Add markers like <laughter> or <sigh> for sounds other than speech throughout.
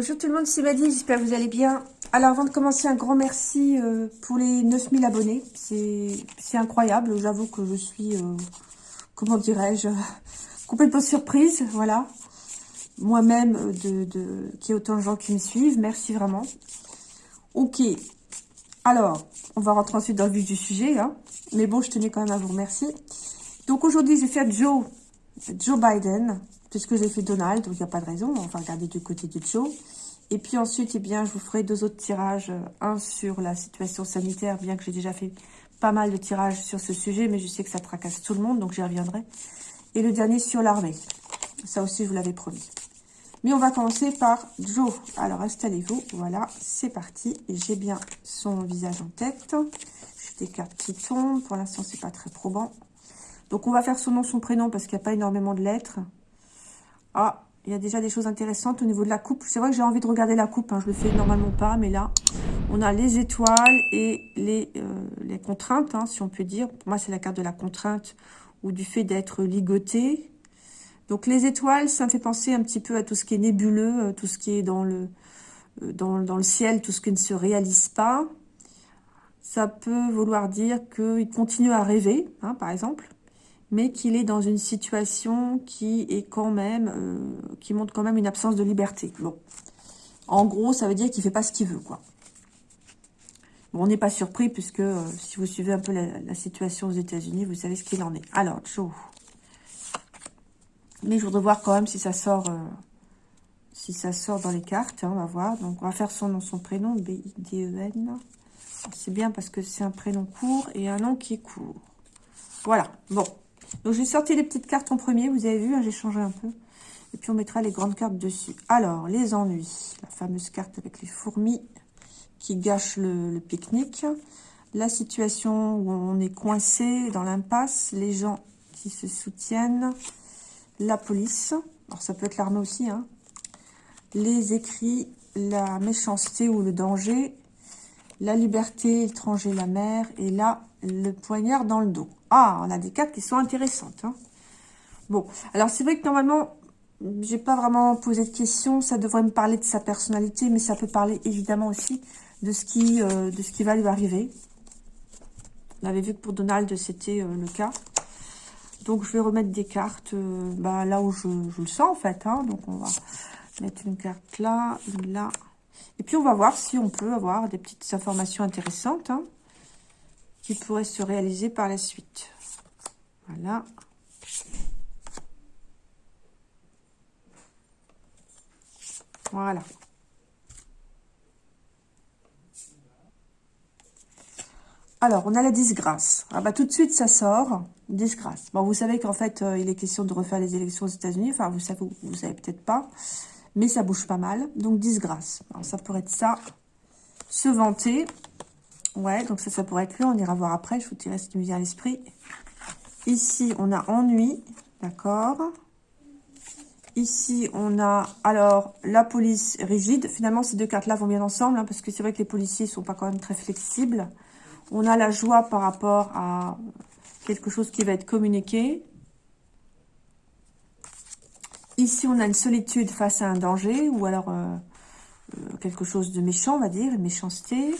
Bonjour tout le monde, c'est Maddy, j'espère que vous allez bien. Alors avant de commencer, un grand merci euh, pour les 9000 abonnés. C'est incroyable, j'avoue que je suis, euh, comment dirais-je, <laughs> complètement surprise, voilà. Moi-même, euh, de, de qu'il y ait autant de gens qui me suivent, merci vraiment. Ok, alors, on va rentrer ensuite dans le vif du sujet, hein. mais bon, je tenais quand même à vous remercier. Donc aujourd'hui, je vais faire Joe, Joe Biden, puisque j'ai fait Donald, donc il n'y a pas de raison, on va regarder du côté de Joe. Et puis ensuite, eh bien, je vous ferai deux autres tirages, un sur la situation sanitaire, bien que j'ai déjà fait pas mal de tirages sur ce sujet, mais je sais que ça tracasse tout le monde, donc j'y reviendrai. Et le dernier sur l'armée. Ça aussi, je vous l'avais promis. Mais on va commencer par Joe. Alors, installez-vous. Voilà, c'est parti. J'ai bien son visage en tête. J'ai des cartes qui tombent. Pour l'instant, c'est pas très probant. Donc, on va faire son nom, son prénom, parce qu'il n'y a pas énormément de lettres. Ah, il y a déjà des choses intéressantes au niveau de la coupe. C'est vrai que j'ai envie de regarder la coupe. Hein. Je le fais normalement pas, mais là, on a les étoiles et les, euh, contraintes, hein, si on peut dire. Pour moi, c'est la carte de la contrainte ou du fait d'être ligoté. Donc, les étoiles, ça me fait penser un petit peu à tout ce qui est nébuleux, euh, tout ce qui est dans le, euh, dans le ciel, tout ce qui ne se réalise pas. Ça peut vouloir dire qu'il continue à rêver, hein, par exemple mais qu'il est dans une situation qui est quand même, euh, qui montre quand même une absence de liberté. Bon, en gros, ça veut dire qu'il fait pas ce qu'il veut, quoi. Bon, on n'est pas surpris, puisque euh, si vous suivez un peu la, situation aux États-Unis, vous savez ce qu'il en est. Alors, Joe. Mais je voudrais voir quand même si ça sort, euh, si ça sort dans les cartes. Hein, on va voir. Donc, on va faire son nom, son prénom, B-I-D-E-N. C'est bien parce que c'est un prénom court et un nom qui est court. Voilà. Bon. Donc, j'ai sorti les petites cartes en premier. Vous avez vu, hein, j'ai changé un peu. Et puis, on mettra les grandes cartes dessus. Alors, les ennuis. La fameuse carte avec les fourmis qui gâchent le, pique-nique. La situation où on est coincé dans l'impasse. Les gens qui se soutiennent. La police. Alors, ça peut être l'armée aussi. Hein. Les écrits. La méchanceté ou le danger. La liberté, l'étranger, la mer. Et là, le poignard dans le dos. Ah, on a des cartes qui sont intéressantes. Hein. Bon, alors c'est vrai que normalement, j'ai pas vraiment posé de questions. Ça devrait me parler de sa personnalité, mais ça peut parler évidemment aussi de ce qui, euh, va lui arriver. On avait vu que pour Donald, c'était euh, le cas. Donc, je vais remettre des cartes euh, bah, là où je, le sens, en fait. Hein. Donc, on va mettre une carte là, une là. Et puis, on va voir si on peut avoir des petites informations intéressantes. Hein qui pourrait se réaliser par la suite. Voilà. Voilà. Alors, on a la disgrâce. Ah bah tout de suite, ça sort. Disgrâce. Bon, vous savez qu'en fait, euh, il est question de refaire les élections aux États-Unis. Enfin, vous savez, vous savez peut-être pas. Mais ça bouge pas mal. Donc, disgrâce. Alors, ça pourrait être ça. Se vanter. Ouais, donc ça, ça pourrait être lui. On ira voir après. Je vous dirai ce qui me vient à l'esprit. Ici, on a ennui. D'accord. Ici, on a, alors, la police rigide. Finalement, ces deux cartes-là vont bien ensemble, hein, parce que c'est vrai que les policiers ne sont pas quand même très flexibles. On a la joie par rapport à quelque chose qui va être communiqué. Ici, on a une solitude face à un danger, ou alors euh, euh, quelque chose de méchant, on va dire, une méchanceté.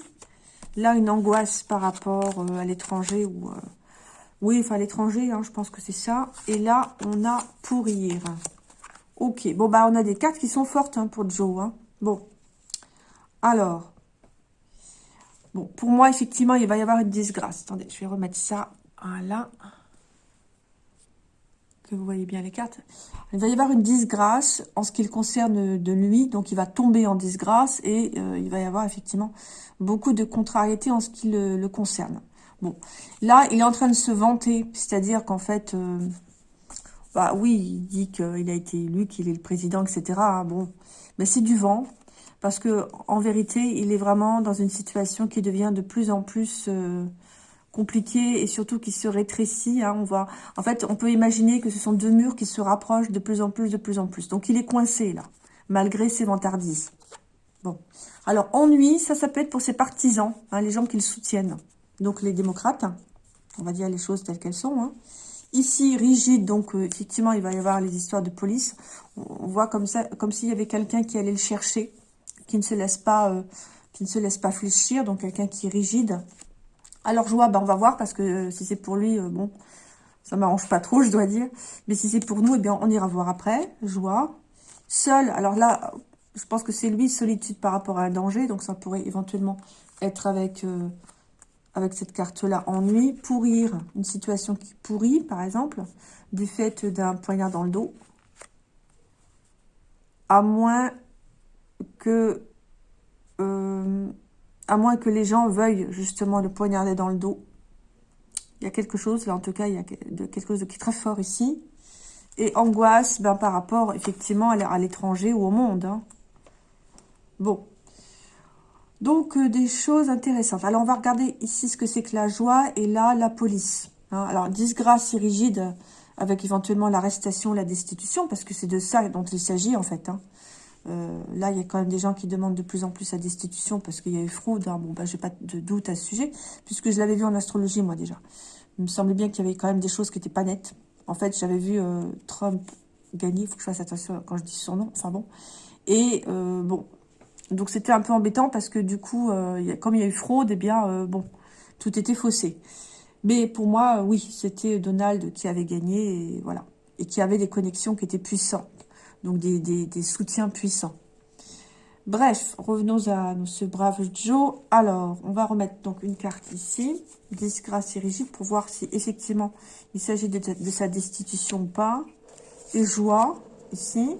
Là, une angoisse par rapport euh, à l'étranger. Euh, oui, enfin, l'étranger, hein, je pense que c'est ça. Et là, on a pourrir. Ok, bon, bah, on a des cartes qui sont fortes hein, pour Joe. Hein. Bon, alors. Bon, pour moi, effectivement, il va y avoir une disgrâce. Attendez, je vais remettre ça. Voilà. Que vous voyez bien les cartes. Il va y avoir une disgrâce en ce qui le concerne de lui. Donc, il va tomber en disgrâce et euh, il va y avoir effectivement beaucoup de contrariété en ce qui le, concerne. Bon, là, il est en train de se vanter, c'est-à-dire qu'en fait, euh, bah oui, il dit qu'il a été élu, qu'il est le président, etc. Hein, bon, mais c'est du vent, parce que en vérité, il est vraiment dans une situation qui devient de plus en plus euh, compliquée et surtout qui se rétrécit. Hein, on voit, en fait, on peut imaginer que ce sont deux murs qui se rapprochent de plus en plus, de plus en plus. Donc, il est coincé là, malgré ses vantardises. Bon. Alors, ennui, ça, ça peut être pour ses partisans, hein, les gens qui le soutiennent. Donc, les démocrates, on va dire les choses telles qu'elles sont. Hein. Ici, rigide, donc euh, effectivement, il va y avoir les histoires de police. On voit comme ça, comme s'il y avait quelqu'un qui allait le chercher. qui ne se laisse pas, euh, qui ne se laisse pas fléchir, donc quelqu'un qui est rigide. Alors joie, ben, on va voir, parce que euh, si c'est pour lui, bon, ça m'arrange pas trop, <laughs> je dois dire. Mais si c'est pour nous, eh bien, on ira voir après. Joie. Seul, alors là, je pense que c'est lui, solitude par rapport à un danger, donc ça pourrait éventuellement être avec, avec cette carte-là, ennui. Pourrir, une situation qui pourrit, par exemple, du fait d'un poignard dans le dos à moins que euh, à moins que les gens veuillent justement le poignarder dans le dos. Il y a quelque chose, là en tout cas, il y a quelque chose qui est très fort ici. Et angoisse ben, par rapport effectivement à l'étranger ou au monde. Hein. Bon. Donc, euh, des choses intéressantes. Alors, on va regarder ici ce que c'est que la joie et là, la police. Hein. Alors, disgrâce et rigide, avec éventuellement l'arrestation, la destitution, parce que c'est de ça dont il s'agit en fait. Hein. Euh, là, il y a quand même des gens qui demandent de plus en plus la destitution parce qu'il y a eu fraude. Hein. Bon, bah, j'ai pas de doute à ce sujet, puisque je l'avais vu en astrologie, moi, déjà. Il me semblait bien qu'il y avait quand même des choses qui n'étaient pas nettes. En fait, j'avais vu euh, Trump gagner, il faut que je fasse attention quand je dis son nom, enfin bon. Et euh, bon, donc c'était un peu embêtant parce que du coup, comme il y a eu fraude, eh bien, bon, tout était faussé. Mais pour moi, oui, c'était Donald qui avait gagné, et voilà. Et qui avait des connexions qui étaient puissantes. Donc des, soutiens puissants. Bref, revenons à ce brave Joe. Alors, on va remettre donc une carte ici, disgrâce et rigide, pour voir si effectivement il s'agit de, sa destitution ou pas. Et joie, ici.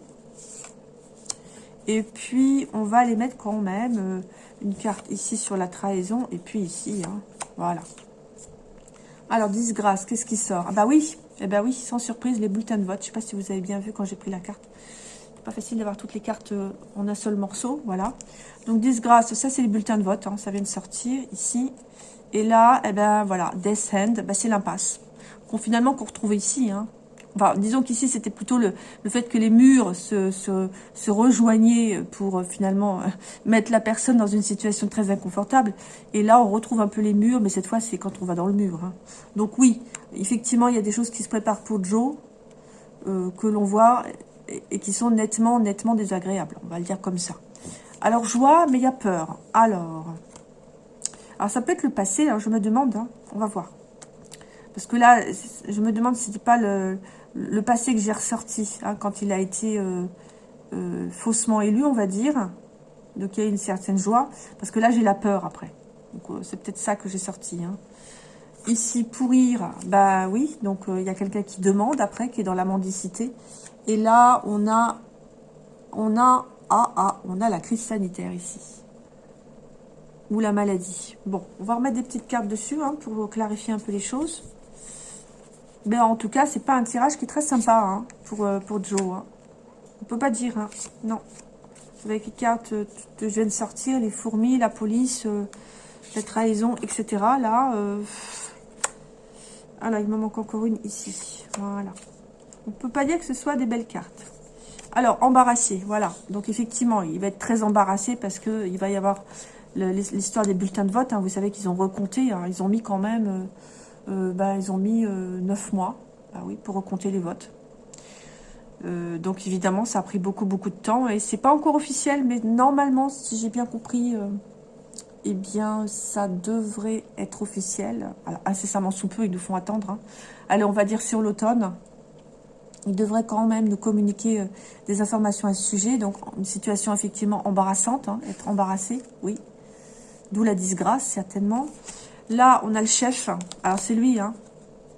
Et puis, on va les mettre quand même euh, une carte ici sur la trahison, et puis ici, hein, voilà. Alors, disgrâce, qu'est-ce qui sort? Ah bah oui, eh ben oui, sans surprise, les bulletins de vote. Je ne sais pas si vous avez bien vu quand j'ai pris la carte. C'est pas facile d'avoir toutes les cartes euh, en un seul morceau, voilà. Donc, disgrâce, ça c'est les bulletins de vote, hein, ça vient de sortir ici. Et là, eh ben voilà, Death Hand, ben, c'est l'impasse. Finalement qu'on retrouve ici, hein. Enfin, disons qu'ici, c'était plutôt le, le, fait que les murs se, se, se rejoignaient pour euh, finalement euh, mettre la personne dans une situation très inconfortable. Et là, on retrouve un peu les murs, mais cette fois, c'est quand on va dans le mur. Hein. Donc oui, effectivement, il y a des choses qui se préparent pour Joe, euh, que l'on voit, et, qui sont nettement, nettement désagréables. On va le dire comme ça. Alors, joie, mais il y a peur. Alors, alors ça peut être le passé, alors je me demande, hein, on va voir. Parce que là, je me demande si c'était pas le, passé que j'ai ressorti, hein, quand il a été euh, euh, faussement élu, on va dire. Donc, il y a une certaine joie. Parce que là, j'ai la peur après. C'est peut-être ça que j'ai sorti. Hein. Ici, pourrir, bah oui. Donc, il y a quelqu'un qui demande après, qui est dans la mendicité. Et là, on a... On a... Ah, ah, on a la crise sanitaire ici. Ou la maladie. Bon, on va remettre des petites cartes dessus hein, pour clarifier un peu les choses. Mais en tout cas, c'est pas un tirage qui est très sympa hein, pour, euh, pour Joe. Hein. On peut pas dire, hein. non. Avec les cartes que je viens de sortir, les fourmis, la police, euh, la trahison, etc. Là, euh... ah là, il me manque encore une ici. Voilà. On peut pas dire que ce soit des belles cartes. Alors, embarrassé, voilà. Donc, effectivement, il va être très embarrassé parce que il va y avoir l'histoire des bulletins de vote. Hein. Vous savez qu'ils ont recompté. Ils ont mis quand même... Euh, euh, bah, ils ont mis euh, neuf mois bah oui, pour recompter les votes. Euh, donc évidemment, ça a pris beaucoup, beaucoup de temps. Et c'est pas encore officiel, mais normalement, si j'ai bien compris, eh bien, ça devrait être officiel. Alors, incessamment sous peu, ils nous font attendre. Hein. Allez, on va dire sur l'automne. Ils devraient quand même nous communiquer des informations à ce sujet. Donc, une situation effectivement embarrassante, hein, être embarrassé, oui. D'où la disgrâce, certainement. Là, on a le chef. Alors, c'est lui, hein.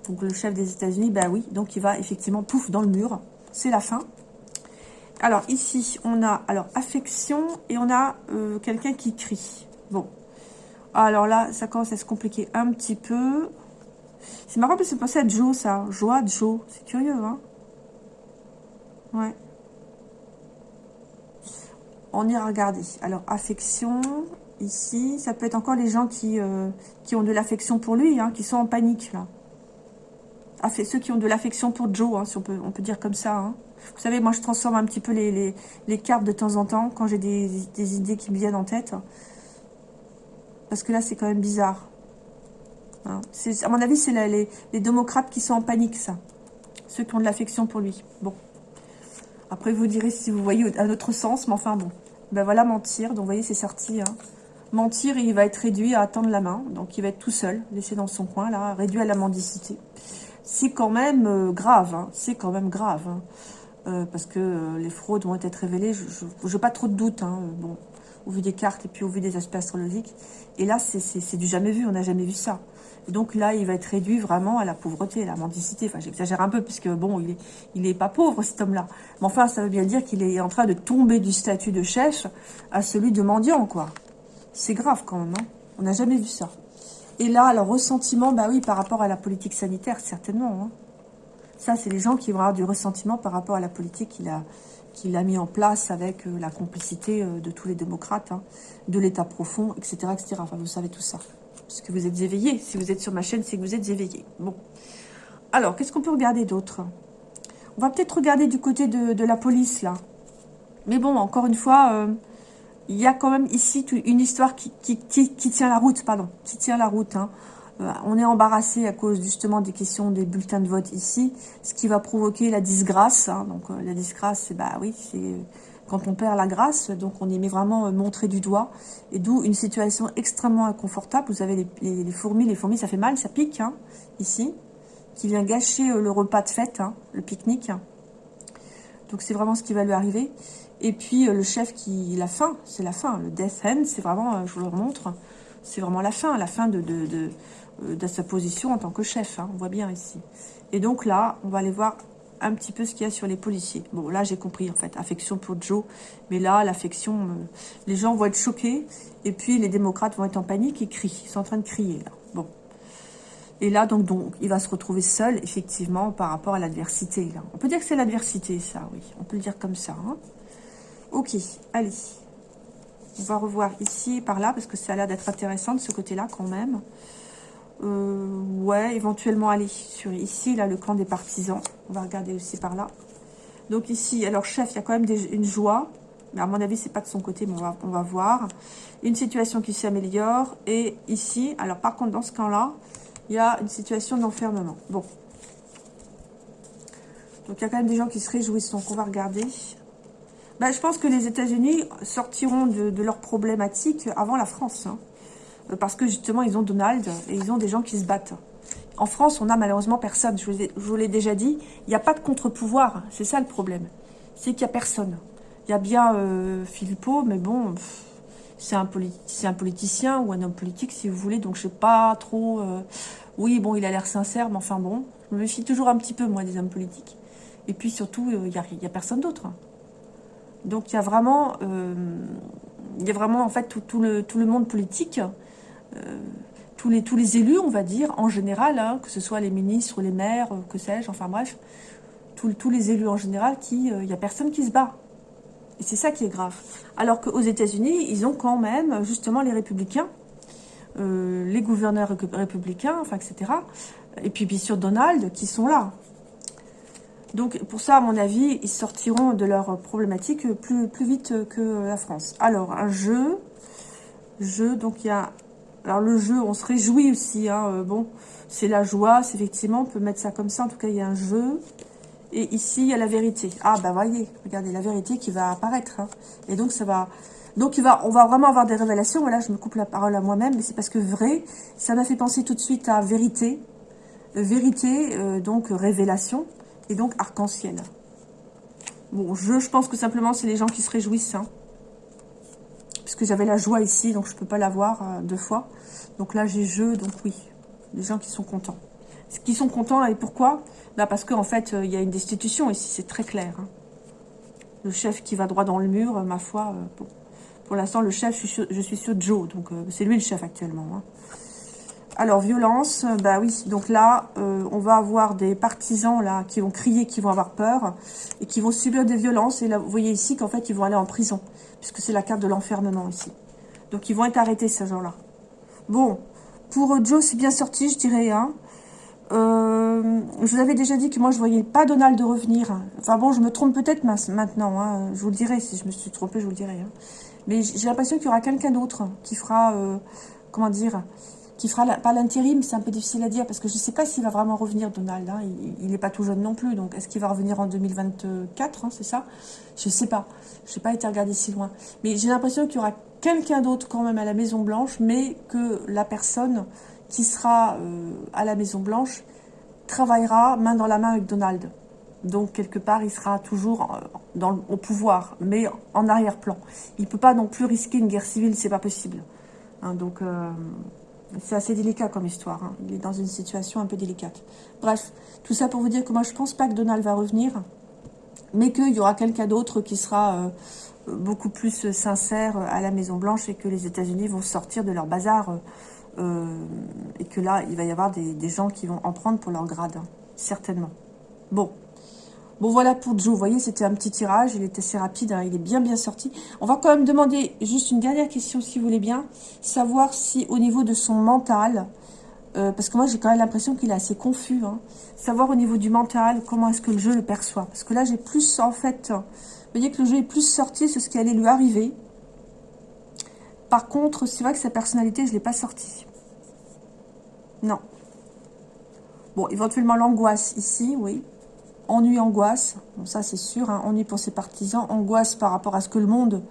Donc, le chef des États-Unis, bah oui. Donc, il va effectivement, pouf, dans le mur. C'est la fin. Alors, ici, on a, alors, affection et on a euh, quelqu'un qui crie. Bon. Alors là, ça commence à se compliquer un petit peu. C'est marrant parce que c'est passé à Joe, ça. Joie, Joe. C'est curieux, hein. Ouais. On ira regarder. Alors, affection ici. Ça peut être encore les gens qui, euh, ont de l'affection pour lui, hein, qui sont en panique, là. ceux qui ont de l'affection pour Joe, hein, si on peut, on peut dire comme ça. Hein. Vous savez, moi, je transforme un petit peu les, les, cartes de temps en temps, quand j'ai des, idées qui me viennent en tête. Parce que là, c'est quand même bizarre. Hein. À mon avis, c'est les, démocrates qui sont en panique, ça. Ceux qui ont de l'affection pour lui. Bon. Après, vous direz si vous voyez un autre sens, mais enfin, bon. Ben voilà, mentir. Donc, vous voyez, c'est sorti. Hein. Mentir, il va être réduit à attendre la main. Donc, il va être tout seul, laissé dans son coin, là, réduit à la mendicité. C'est quand même euh, grave. Hein. C'est quand même grave. Euh, parce que euh, les fraudes vont être révélées. Je n'ai pas trop de doutes. Bon, au vu des cartes et puis au vu des aspects astrologiques. Et là, c'est du jamais vu. On n'a jamais vu ça. Et donc là, il va être réduit vraiment à la pauvreté, à la mendicité. Enfin, j'exagère un peu, puisque bon, il est, il est pas pauvre, cet homme-là. Mais enfin, ça veut bien dire qu'il est en train de tomber du statut de chef à celui de mendiant, quoi. C'est grave, quand même, hein. On n'a jamais vu ça. Et là, le ressentiment, bah oui, par rapport à la politique sanitaire, certainement. Hein. Ça, c'est les gens qui vont avoir du ressentiment par rapport à la politique qu'il a, qu'il a mis en place avec euh, la complicité euh, de tous les démocrates, hein, de l'État profond, etc.. Enfin, vous savez tout ça parce que vous êtes éveillé. Si vous êtes sur ma chaîne, c'est que vous êtes éveillé. Bon. Alors, qu'est-ce qu'on peut regarder d'autre? On va peut-être regarder du côté de, la police, là. Mais bon, encore une fois, euh, il y a quand même ici une histoire qui, tient la route, pardon, qui tient la route. Hein. Euh, on est embarrassé à cause justement des questions des bulletins de vote ici, ce qui va provoquer la disgrâce. Hein. Donc euh, la disgrâce, c'est bah oui, c'est quand on perd la grâce, donc on y met vraiment euh, montré du doigt, et d'où une situation extrêmement inconfortable. Vous avez les, fourmis, les fourmis ça fait mal, ça pique, hein, ici, qui vient gâcher euh, le repas de fête, hein, le pique-nique. Donc c'est vraiment ce qui va lui arriver. Et puis euh, le chef qui, la fin, c'est la fin, le death end, c'est vraiment, je vous le remontre, c'est vraiment la fin, la fin de, sa position en tant que chef, hein, on voit bien ici. Et donc là, on va aller voir un petit peu ce qu'il y a sur les policiers. Bon, là, j'ai compris, en fait, affection pour Joe. Mais là, l'affection, euh, les gens vont être choqués. Et puis, les démocrates vont être en panique et crient. Ils sont en train de crier, là. Bon. Et là, donc, donc il va se retrouver seul, effectivement, par rapport à l'adversité. On peut dire que c'est l'adversité, ça, oui. On peut le dire comme ça, hein. Ok, allez. On va revoir ici et par là, parce que ça a l'air d'être intéressant de ce côté-là, quand même. Euh, ouais, éventuellement aller sur ici, là, le camp des partisans. On va regarder aussi par là. Donc ici, alors chef, il y a quand même une joie. Mais à mon avis, c'est pas de son côté, mais on va, voir. Une situation qui s'améliore. Et ici, alors par contre, dans ce camp-là, il y a une situation d'enfermement. Bon. Donc il y a quand même des gens qui se réjouissent. Donc on va regarder. Ben, je pense que les États-Unis sortiront de, de leurs problématiques avant la France. Hein. Euh, parce que justement, ils ont Donald et ils ont des gens qui se battent. En France, on n'a malheureusement personne. Je vous l'ai déjà dit, il n'y a pas de contre-pouvoir. C'est ça le problème. C'est qu'il n'y a personne. Il y a bien euh, Philippot, mais bon, c'est un, politicien ou un homme politique, si vous voulez. Donc, je ne sais pas trop... Euh, oui, bon, il a l'air sincère, mais enfin bon, je me méfie toujours un petit peu, moi, des hommes politiques. Et puis, surtout, il n'y a, personne d'autre. Donc, il y a vraiment... il y a vraiment, en fait, tout, le, monde politique euh, tous, les, tous les élus, on va dire, en général, hein, que ce soit les ministres, les maires, euh, que sais-je, enfin bref, tous les élus en général, il n'y euh, a personne qui se bat. Et c'est ça qui est grave. Alors qu'aux États-Unis, ils ont quand même, justement, les républicains, les gouverneurs républicains, enfin, etc. Et puis, bien sûr, Donald, qui sont là. Donc, pour ça, à mon avis, ils sortiront de leur problématique plus, plus vite que la France. Alors, un jeu. Jeu, donc il y a alors le jeu, on se réjouit aussi, hein, euh, bon, c'est la joie, c'est effectivement, on peut mettre ça comme ça, en tout cas il y a un jeu. Et ici, il y a la vérité. Ah bah voyez, regardez, la vérité qui va apparaître. Hein. Et donc ça va... Donc on va vraiment avoir des révélations. Voilà, je me coupe la parole à moi-même, mais c'est parce que vrai, ça m'a fait penser tout de suite à vérité. vérité, euh, donc révélation, et donc arc-en-ciel. Bon, je, je pense que simplement c'est les gens qui se réjouissent. Hein que j'avais la joie ici, donc je ne peux pas l'avoir voir euh, deux fois. Donc là, j'ai jeu, donc oui, les gens qui sont contents. Qui sont contents, et pourquoi? Bah Parce qu'en fait, euh, il y a une destitution ici, c'est très clair. Hein. Le chef qui va droit dans le mur, euh, ma foi, pour l'instant, le chef, je suis, sur, Joe, donc c'est lui le chef actuellement. Hein. Alors, violence, bah oui, donc là, on va avoir des partisans là qui vont crier, qui vont avoir peur, et qui vont subir des violences. Et là, vous voyez ici qu'en fait, ils vont aller en prison puisque c'est la carte de l'enfermement ici. Donc ils vont être arrêtés ces gens-là. Bon, pour Joe, c'est bien sorti, je dirais. Hein. Euh, je vous avais déjà dit que moi, je voyais pas Donald revenir. Enfin bon, je me trompe peut-être maintenant. Hein. Je vous le dirai, si je me suis trompée, je vous le dirai. Hein. Mais j'ai l'impression qu'il y aura quelqu'un d'autre qui fera, euh, comment dire, qui fera pas l'intérim, c'est un peu difficile à dire, parce que je ne sais pas s'il va vraiment revenir, Donald. Hein. il n'est pas tout jeune non plus, donc est-ce qu'il va revenir en 2024, hein, c'est ça? Je ne sais pas. Je n'ai pas été regarder si loin. Mais j'ai l'impression qu'il y aura quelqu'un d'autre quand même à la Maison Blanche, mais que la personne qui sera euh, à la Maison Blanche travaillera main dans la main avec Donald. Donc, quelque part, il sera toujours euh, dans, au pouvoir, mais en arrière-plan. Il ne peut pas non plus risquer une guerre civile, c'est pas possible. Hein, donc, euh, c'est assez délicat comme histoire. Hein. Il est dans une situation un peu délicate. Bref, tout ça pour vous dire que moi, je pense pas que Donald va revenir, mais qu'il y aura quelqu'un d'autre qui sera euh, beaucoup plus sincère à la Maison-Blanche et que les États-Unis vont sortir de leur bazar. et que là, il va y avoir des, gens qui vont en prendre pour leur grade, hein, certainement. Bon, Bon, voilà pour Joe. Vous voyez, c'était un petit tirage. Il est assez rapide. Hein. il est bien, bien sorti. On va quand même demander juste une dernière question, si vous voulez bien. Savoir si, au niveau de son mental, euh, parce que moi, j'ai quand même l'impression qu'il est assez confus. Hein. savoir au niveau du mental, comment est-ce que le jeu le perçoit. Parce que là, j'ai plus, en fait... Vous voyez que le jeu est plus sorti sur ce qui allait lui arriver. Par contre, c'est vrai que sa personnalité, je ne l'ai pas sorti. Non. Bon, éventuellement l'angoisse ici, oui ennui, angoisse, ça c'est sûr, hein, ennui pour ses partisans, angoisse par rapport à ce que le monde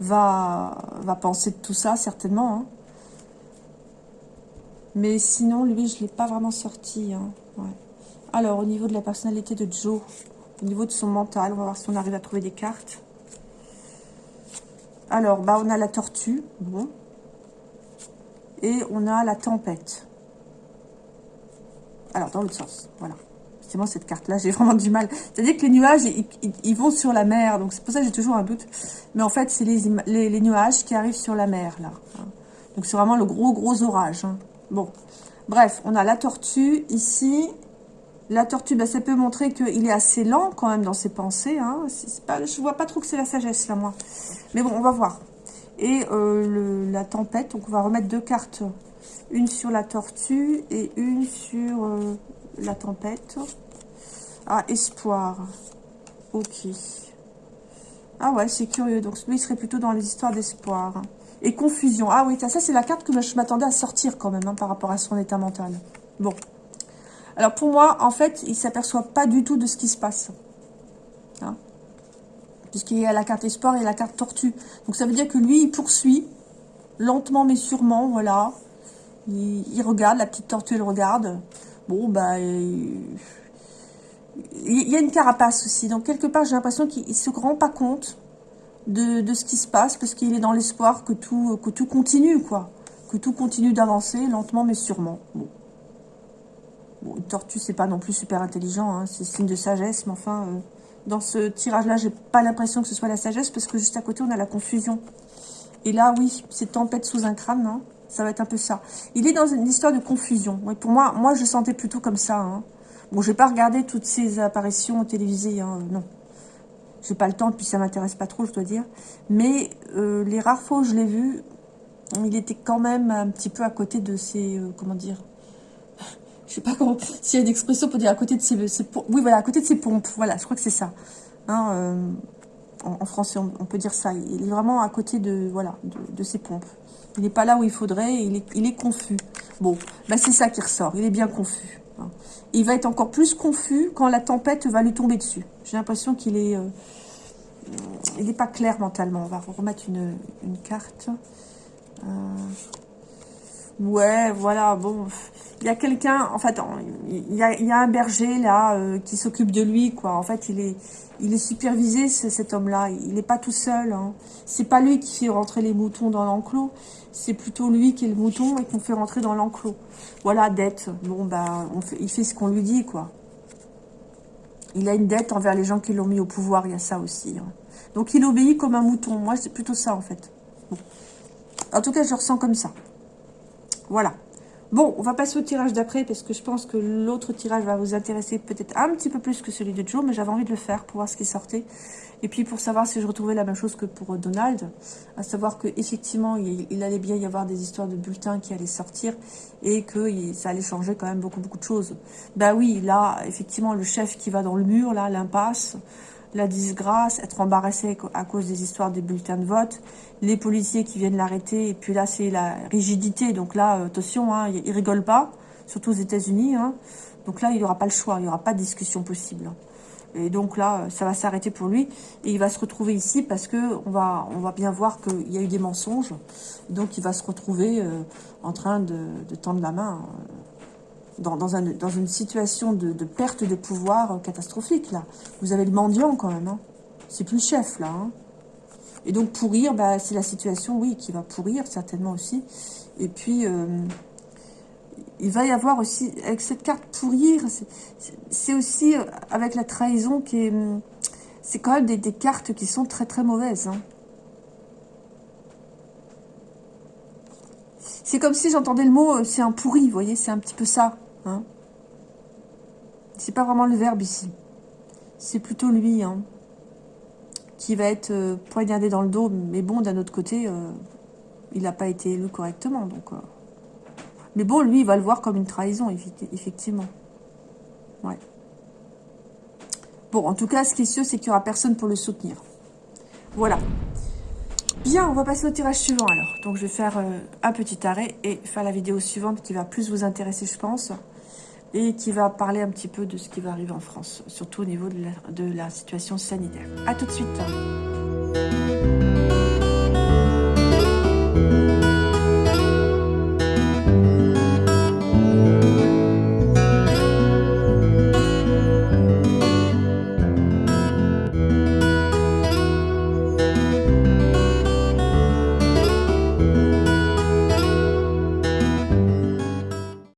va, va penser de tout ça, certainement. Hein. Mais sinon, lui, je ne l'ai pas vraiment sorti. Hein, Alors, au niveau de la personnalité de Joe, au niveau de son mental, on va voir si on arrive à trouver des cartes. Alors, bah, on a la tortue, bon. Et on a la tempête. Alors, dans l'autre sens, voilà cette carte-là, j'ai vraiment du mal. C'est-à-dire que les nuages, ils, vont sur la mer. Donc, c'est pour ça que j'ai toujours un doute. Mais en fait, c'est les, les, nuages qui arrivent sur la mer, là. Hein. Donc, c'est vraiment le gros, gros orage. Hein. Bon. Bref, on a la tortue ici. La tortue, bah, ça peut montrer qu'il est assez lent quand même dans ses pensées. Hein. Je vois pas trop que c'est la sagesse, là, moi. Mais bon, on va voir. Et euh, la tempête, donc on va remettre deux cartes. Une sur la tortue et une sur euh, la tempête. Ah, espoir. Ok. Ah ouais, c'est curieux. Donc lui, il serait plutôt dans les histoires d'espoir. Et confusion. Ah oui, ça, c'est la carte que je m'attendais à sortir quand même, hein, par rapport à son état mental. Bon. Alors pour moi, en fait, il ne s'aperçoit pas du tout de ce qui se passe. Hein Puisqu'il y a la carte espoir et la carte tortue. Donc ça veut dire que lui, il poursuit, lentement mais sûrement, voilà. Il, regarde, la petite tortue, elle regarde. Bon, bah... il y a une carapace aussi. Donc, quelque part, j'ai l'impression qu'il ne se rend pas compte de, ce qui se passe parce qu'il est dans l'espoir que tout, que tout continue, quoi. Que tout continue d'avancer, lentement mais sûrement. Bon. une tortue, c'est pas non plus super intelligent, hein. c'est signe de sagesse, mais enfin, euh, dans ce tirage-là, j'ai pas l'impression que ce soit la sagesse parce que juste à côté, on a la confusion. Et là, oui, c'est tempête sous un crâne, hein. ça va être un peu ça. Il est dans une histoire de confusion. pour moi, moi, je sentais plutôt comme ça, hein. Bon, je vais pas regarder toutes ces apparitions télévisées, hein, non. J'ai pas le temps, puis ça m'intéresse pas trop, je dois dire. Mais euh, les rares fois où je l'ai vu, il était quand même un petit peu à côté de ses... Euh, comment dire <laughs> Je sais pas comment... S'il y a une expression pour dire à côté de ses, Oui, voilà, à côté de ses pompes. Voilà, je crois que c'est ça. Hein, euh, en, français, on, peut dire ça. Il est vraiment à côté de, voilà, de, ses pompes. Il n'est pas là où il faudrait, il est, il est confus. Bon, bah c'est ça qui ressort, il est bien confus. Hein. Il va être encore plus confus quand la tempête va lui tomber dessus. J'ai l'impression qu'il est... Euh, il n'est pas clair mentalement. On va remettre une, carte. Euh, ouais, voilà, bon... Il y a quelqu'un, en fait, il y a, un berger là euh, qui s'occupe de lui, quoi. En fait, il est, il est supervisé, cet homme-là. Il n'est pas tout seul. Hein. C'est pas lui qui fait rentrer les moutons dans l'enclos. C'est plutôt lui qui est le mouton et qu'on fait rentrer dans l'enclos. Voilà, dette. Bon, bah, il fait ce qu'on lui dit, quoi. Il a une dette envers les gens qui l'ont mis au pouvoir. Il y a ça aussi. Hein. Donc, il obéit comme un mouton. Moi, c'est plutôt ça, en fait. En tout cas, je ressens comme ça. Voilà. Bon, on va passer au tirage d'après parce que je pense que l'autre tirage va vous intéresser peut-être un petit peu plus que celui de Joe, mais j'avais envie de le faire pour voir ce qui sortait. Et puis pour savoir si je retrouvais la même chose que pour Donald, à savoir qu'effectivement, il, allait bien y avoir des histoires de bulletins qui allaient sortir et que ça allait changer quand même beaucoup, beaucoup de choses. Bah oui, là, effectivement, le chef qui va dans le mur, là, l'impasse, la disgrâce, être embarrassé à cause des histoires des bulletins de vote, les policiers qui viennent l'arrêter, et puis là c'est la rigidité, donc là euh, attention, hein, il rigole pas, surtout aux états unis hein. donc là il n'y aura pas le choix, il n'y aura pas de discussion possible. Et donc là, ça va s'arrêter pour lui. Et il va se retrouver ici parce que on va, bien voir qu'il y a eu des mensonges. Donc il va se retrouver euh, en train de, tendre la main euh, dans, dans, une situation de, perte de pouvoir catastrophique. là. Vous avez le mendiant quand même. Hein. C'est plus le chef là. Hein. Et donc pourrir, bah, c'est la situation, oui, qui va pourrir certainement aussi. Et puis, euh, il va y avoir aussi, avec cette carte pourrir, c'est aussi euh, avec la trahison qui est... Hum, c'est quand même des, cartes qui sont très très mauvaises. Hein. C'est comme si j'entendais le mot, euh, c'est un pourri, vous voyez, c'est un petit peu ça. Hein. C'est pas vraiment le verbe ici. C'est plutôt lui, hein, qui va être euh, poignardé dans le dos. Mais bon, d'un autre côté, il n'a pas été élu correctement, donc... Mais bon, lui, il va le voir comme une trahison, effectivement. Ouais. Bon, en tout cas, ce qui est sûr, c'est qu'il n'y aura personne pour le soutenir. Voilà. Bien, on va passer au tirage suivant alors. Donc, je vais faire euh, un petit arrêt et faire la vidéo suivante qui va plus vous intéresser, je pense. Et qui va parler un petit peu de ce qui va arriver en France. Surtout au niveau de la, de la situation sanitaire. A tout de suite.